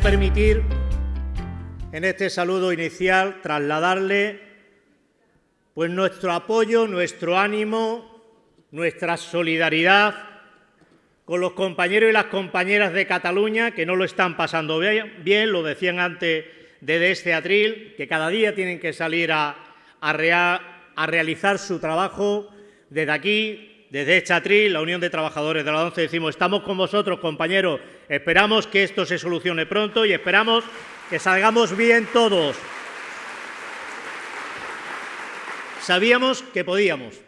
permitir en este saludo inicial trasladarle pues nuestro apoyo, nuestro ánimo, nuestra solidaridad con los compañeros y las compañeras de Cataluña que no lo están pasando bien, lo decían antes de este atril, que cada día tienen que salir a realizar su trabajo desde aquí, desde Chatril, la Unión de Trabajadores de la ONCE, decimos, estamos con vosotros, compañeros, esperamos que esto se solucione pronto y esperamos que salgamos bien todos. Sabíamos que podíamos,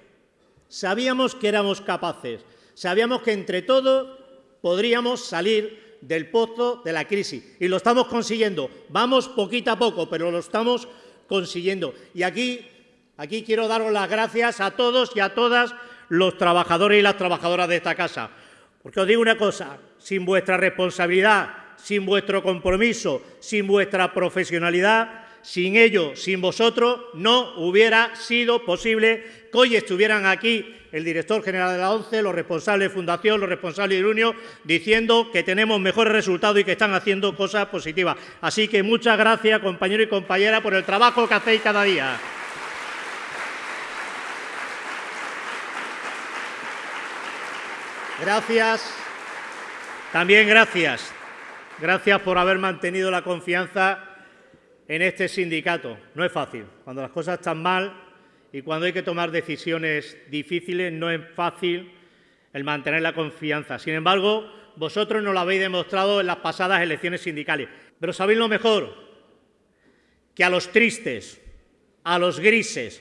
sabíamos que éramos capaces, sabíamos que entre todos podríamos salir del pozo de la crisis y lo estamos consiguiendo. Vamos poquito a poco, pero lo estamos consiguiendo. Y aquí, aquí quiero daros las gracias a todos y a todas los trabajadores y las trabajadoras de esta casa. Porque os digo una cosa, sin vuestra responsabilidad, sin vuestro compromiso, sin vuestra profesionalidad, sin ello, sin vosotros, no hubiera sido posible que hoy estuvieran aquí el director general de la ONCE, los responsables de Fundación, los responsables de Unio, diciendo que tenemos mejores resultados y que están haciendo cosas positivas. Así que muchas gracias, compañeros y compañeras, por el trabajo que hacéis cada día. Gracias. También gracias. Gracias por haber mantenido la confianza en este sindicato. No es fácil. Cuando las cosas están mal y cuando hay que tomar decisiones difíciles, no es fácil el mantener la confianza. Sin embargo, vosotros nos lo habéis demostrado en las pasadas elecciones sindicales. Pero sabéis lo mejor, que a los tristes, a los grises,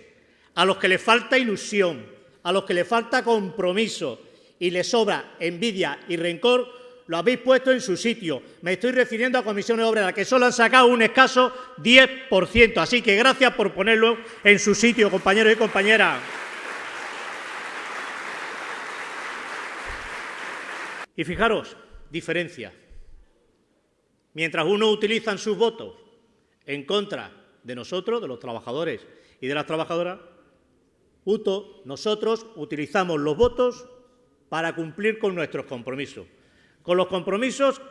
a los que les falta ilusión, a los que les falta compromiso, y le sobra envidia y rencor, lo habéis puesto en su sitio. Me estoy refiriendo a comisiones obreras, que solo han sacado un escaso 10%. Así que gracias por ponerlo en su sitio, compañeros y compañeras. Y fijaros, diferencia. Mientras unos utilizan sus votos en contra de nosotros, de los trabajadores y de las trabajadoras, nosotros utilizamos los votos para cumplir con nuestros compromisos, con los compromisos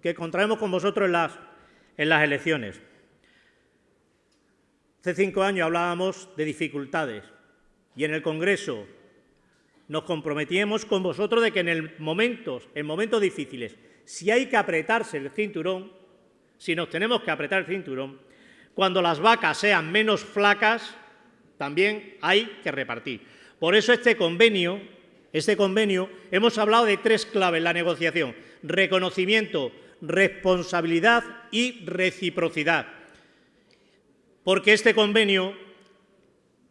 que contraemos con vosotros en las, elecciones. Hace cinco años hablábamos de dificultades y en el Congreso nos comprometíamos con vosotros de que en, momentos, en momentos difíciles, si hay que apretarse el cinturón, si nos tenemos que apretar el cinturón, cuando las vacas sean menos flacas, también hay que repartir. Por eso este convenio este convenio, hemos hablado de tres claves en la negociación, reconocimiento, responsabilidad y reciprocidad. Porque este convenio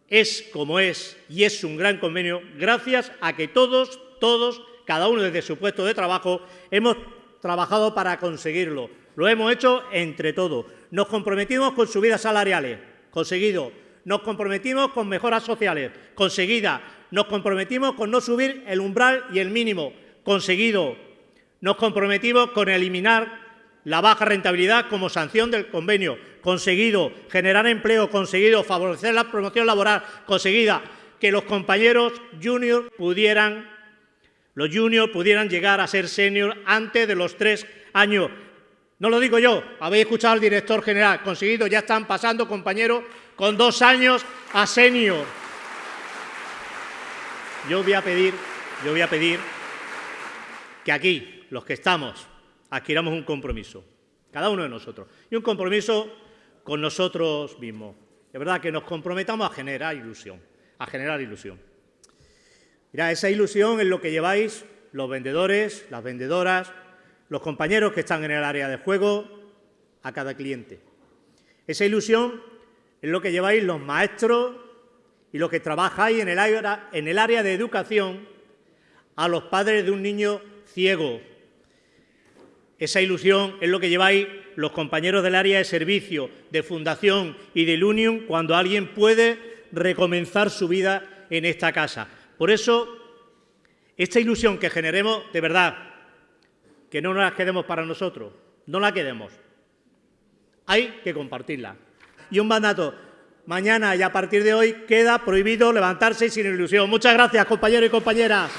es como es y es un gran convenio gracias a que todos, todos, cada uno desde su puesto de trabajo, hemos trabajado para conseguirlo. Lo hemos hecho entre todos. Nos comprometimos con subidas salariales, conseguido. Nos comprometimos con mejoras sociales, conseguida. Nos comprometimos con no subir el umbral y el mínimo, conseguido. Nos comprometimos con eliminar la baja rentabilidad como sanción del convenio, conseguido. Generar empleo, conseguido. Favorecer la promoción laboral, conseguida. Que los compañeros juniors pudieran, los juniors pudieran llegar a ser senior antes de los tres años. No lo digo yo, habéis escuchado al director general, conseguido, ya están pasando compañeros con dos años a senior. Yo voy a pedir, yo voy a pedir que aquí, los que estamos, adquiramos un compromiso, cada uno de nosotros, y un compromiso con nosotros mismos. De verdad, que nos comprometamos a generar ilusión, a generar ilusión. Mira, esa ilusión es lo que lleváis los vendedores, las vendedoras, los compañeros que están en el área de juego, a cada cliente. Esa ilusión es lo que lleváis los maestros, y los que trabajáis en el, área, en el área de educación a los padres de un niño ciego. Esa ilusión es lo que lleváis los compañeros del área de servicio, de fundación y del Union cuando alguien puede recomenzar su vida en esta casa. Por eso, esta ilusión que generemos, de verdad, que no nos la quedemos para nosotros, no la quedemos. Hay que compartirla. Y un mandato, Mañana y a partir de hoy queda prohibido levantarse sin ilusión. Muchas gracias, compañeros y compañeras.